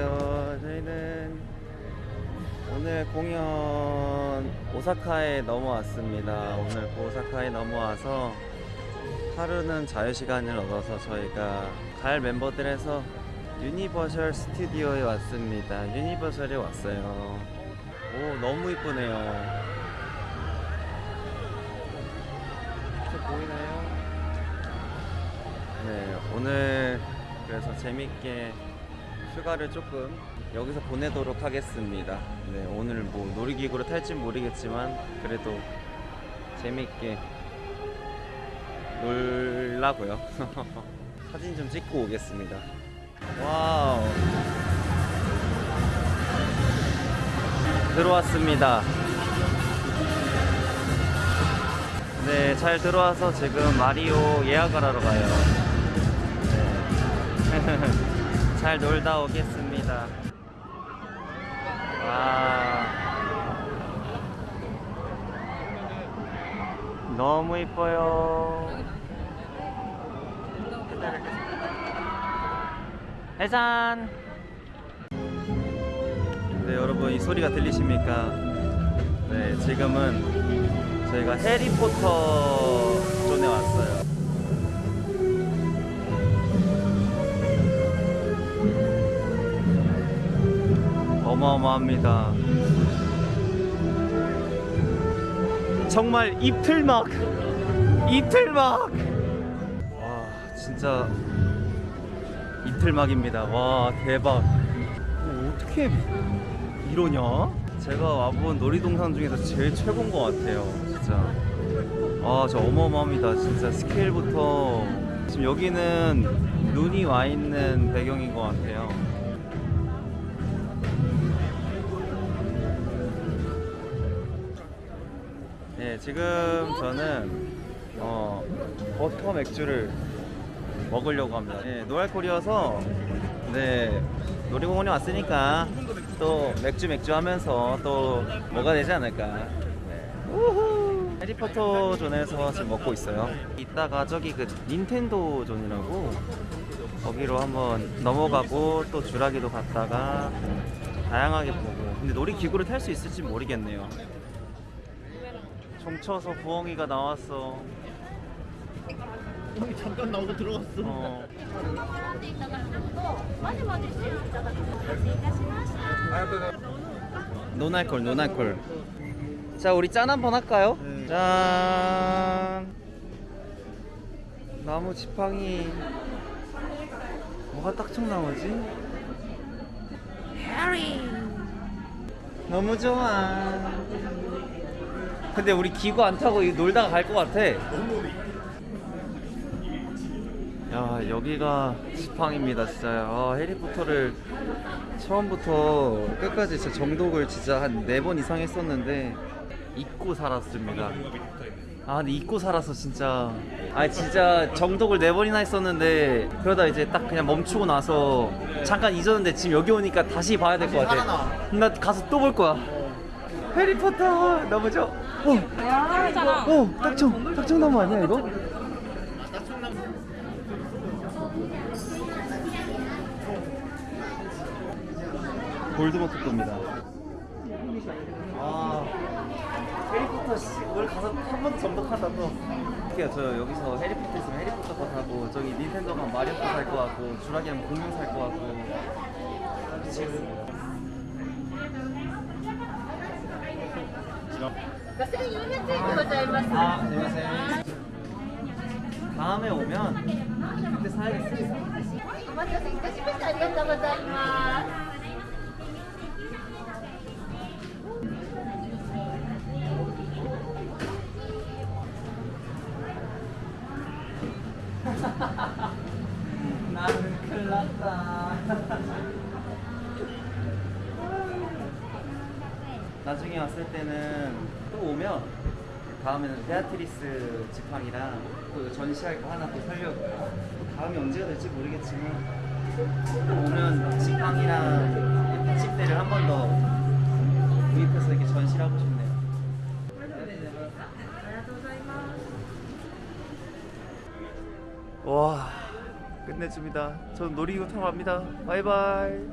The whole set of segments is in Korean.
안녕하세요. 저희는 오늘 공연 오사카에 넘어왔습니다. 오늘 그 오사카에 넘어와서 하루는 자유시간을 얻어서 저희가 갈 멤버들해서 유니버셜 스튜디오에 왔습니다. 유니버셜에 왔어요. 오 너무 이쁘네요. 보이나요? 네 오늘 그래서 재밌게 휴가를 조금 여기서 보내도록 하겠습니다. 네, 오늘 뭐 놀이기구를 탈진 모르겠지만 그래도 재밌게 놀라고요. 사진 좀 찍고 오겠습니다. 와우. 들어왔습니다. 네, 잘 들어와서 지금 마리오 예약을 하러 가요. 네. 잘 놀다 오겠습니다. 와. 너무 이뻐요. 해산. 네, 여러분 이 소리가 들리십니까? 네, 지금은 저희가 해리포터 어마어마합니다. 정말 입틀막! 입틀막! 와, 진짜 입틀막입니다. 와, 대박. 어, 어떻게 이러냐? 제가 와본 놀이동산 중에서 제일 최고인 것 같아요. 진짜. 아, 저 어마어마합니다. 진짜 스케일부터. 지금 여기는 눈이 와 있는 배경인 것 같아요. 네, 지금 저는 어, 버터 맥주를 먹으려고 합니다. 네, 노알콜이어서 네, 놀이공원에 왔으니까 또 맥주 맥주 하면서 또 뭐가 되지 않을까. 네. 우후. 해리포터 존에서 지금 먹고 있어요. 이따가 저기 그 닌텐도 존이라고 거기로 한번 넘어가고 또 주라기도 갔다가 다양하게 보고. 근데 놀이기구를 탈 수 있을지 모르겠네요. 종쳐서 부엉이가 나왔어. 형이 잠깐 나오고 들어갔어. 어. 노날콜 노날콜. 자 우리 짠 한번 할까요? 네. 짠. 나무 지팡이. 뭐가 딱총 나오지? 해리. 너무 좋아. 근데 우리 기구 안 타고 놀다가 갈 것 같아. 야 여기가 지팡입니다 진짜. 아, 해리포터를 처음부터 끝까지 진짜 정독을 진짜 한 네 번 이상 했었는데 잊고 살았습니다. 아 근데 잊고 살았어 진짜. 아 진짜 정독을 네 번이나 했었는데 그러다 이제 딱 그냥 멈추고 나서 잠깐 잊었는데 지금 여기 오니까 다시 봐야 될 것 같아. 나. 가서 또 볼 거야. 해리포터 너무 좋아 어, 어 딱총 딱총나무 아니야 이거? 골드버튼입니다. 아, 해리포터 씨, 오늘 가서 한번 정독하다 또. 어떻게요? 저 여기서 해리포터 있으면 해리포터 거 사고 저기 닌텐도 가면 마리오 거 살 거 같고 주라기 하면 공룡 살 거 같고 미치겠습 니다. 1400円でございます。 아, 안녕하세요. 다음에 오면 그때 사야겠습니다. お待たせいたしました。ありがとうございます。 나는 큰일 났다. 나중에 왔을 때는 또 오면 다음에는 벨라트릭스 지팡이랑 또 전시할 거 하나 또 살려고요. 또 다음이 언제가 될지 모르겠지만 또 오면 지팡이랑 받침대를 한 번 더 구입해서 이렇게 전시를 하고 싶네요. 와 끝내줍니다. 전 놀이기구 타러 갑니다. 바이바이.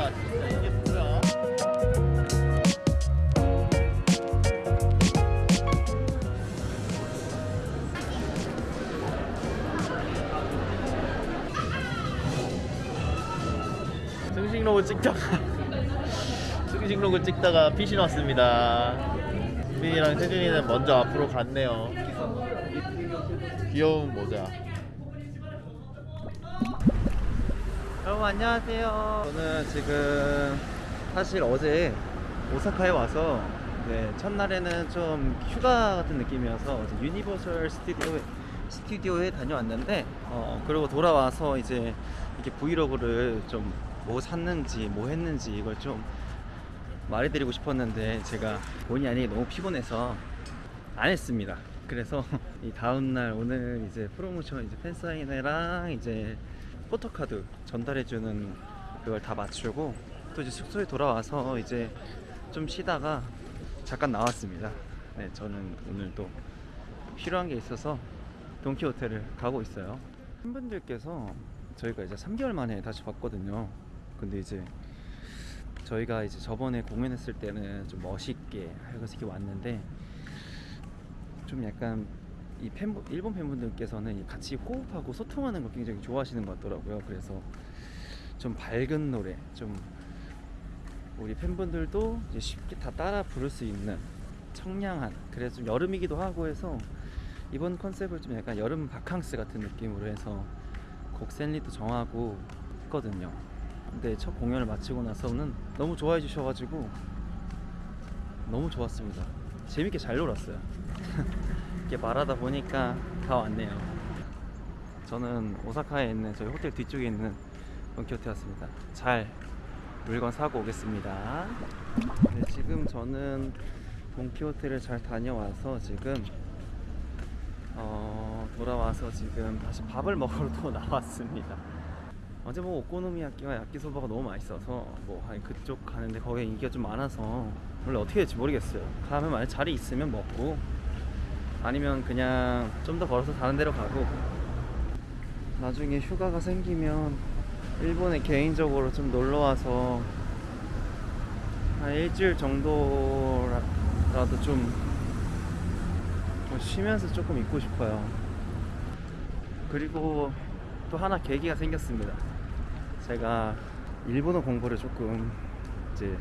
진짜 이게 뭐야 승식로그 찍다가 승식로그 찍다가 피신 왔습니다. 민이랑 태준이는 먼저 앞으로 갔네요. 귀여운 모자. 여러분 안녕하세요. 저는 지금 사실 어제 오사카에 와서 네, 첫날에는 좀 휴가 같은 느낌이어서 어제 유니버설 스튜디오에 스튜디오에 다녀왔는데 어, 그리고 돌아와서 이제 이렇게 브이로그를 좀 뭐 샀는지 뭐 했는지 이걸 좀 말해드리고 싶었는데 제가 본의 아니게 너무 피곤해서 안 했습니다. 그래서 이 다음 날 오늘 이제 프로모션 이제 팬사인회랑 이제 포토카드 전달해주는 그걸 다 맞추고 또 이제 숙소에 돌아와서 이제 좀 쉬다가 잠깐 나왔습니다. 네, 저는 오늘 또 필요한 게 있어서 돈키 호텔을 가고 있어요. 팬분들께서 저희가 이제 3개월 만에 다시 봤거든요. 근데 이제 저희가 이제 저번에 공연했을 때는 좀 멋있게 해서 이렇게 왔는데 좀 약간 이 팬분 일본 팬분들께서는 같이 호흡하고 소통하는 걸 굉장히 좋아하시는 것 같더라고요. 그래서 좀 밝은 노래, 좀 우리 팬분들도 쉽게 다 따라 부를 수 있는 청량한 그래서 좀 여름이기도 하고 해서 이번 컨셉을 좀 약간 여름 바캉스 같은 느낌으로 해서 곡 샌리도 정하고 했거든요. 근데 첫 공연을 마치고 나서는 너무 좋아해 주셔가지고 너무 좋았습니다. 재밌게 잘 놀았어요. 이렇게 말하다 보니까 다 왔네요. 저는 오사카에 있는 저희 호텔 뒤쪽에 있는 돈키호테였습니다. 잘 물건 사고 오겠습니다. 네, 지금 저는 돈키호테를 잘 다녀와서 지금 어, 돌아와서 지금 다시 밥을 먹으러 또 나왔습니다. 어제 뭐 오코노미야끼와 야끼소바가 너무 맛있어서 뭐 아니 그쪽 가는데 거기 인기가 좀 많아서 원래 어떻게 될지 모르겠어요. 가면 만약 자리 있으면 먹고 아니면 그냥 좀 더 걸어서 다른 데로 가고 나중에 휴가가 생기면 일본에 개인적으로 좀 놀러 와서 한 일주일 정도라도 좀, 좀 쉬면서 조금 있고 싶어요. 그리고 또 하나 계기가 생겼습니다. 제가 일본어 공부를 조금 이제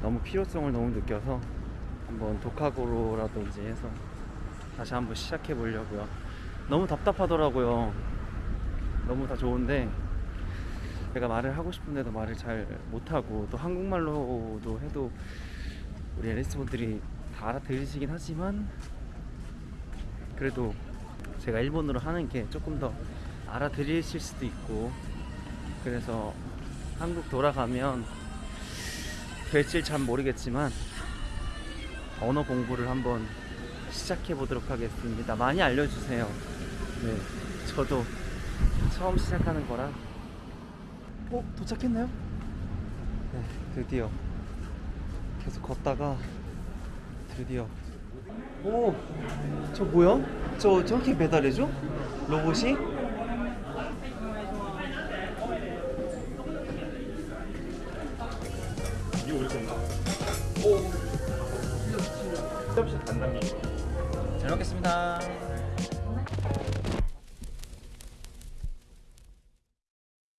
너무 필요성을 너무 느껴서 한번 독학으로라도 이제 해서 다시 한번 시작해 보려고요. 너무 답답하더라고요. 너무 다 좋은데 제가 말을 하고 싶은데도 말을 잘 못하고 또 한국말로도 해도 우리 앨리스 분들이 다 알아들으시긴 하지만 그래도 제가 일본어로 하는 게 조금 더 알아들으실 수도 있고 그래서 한국 돌아가면 될지 잘 모르겠지만 언어 공부를 한번 시작해 보도록 하겠습니다. 많이 알려주세요. 네, 저도 처음 시작하는 거라. 어, 도착했나요? 네, 드디어 계속 걷다가 드디어. 오, 저 뭐야? 저 저렇게 배달해줘? 로봇이? 잘 먹겠습니다.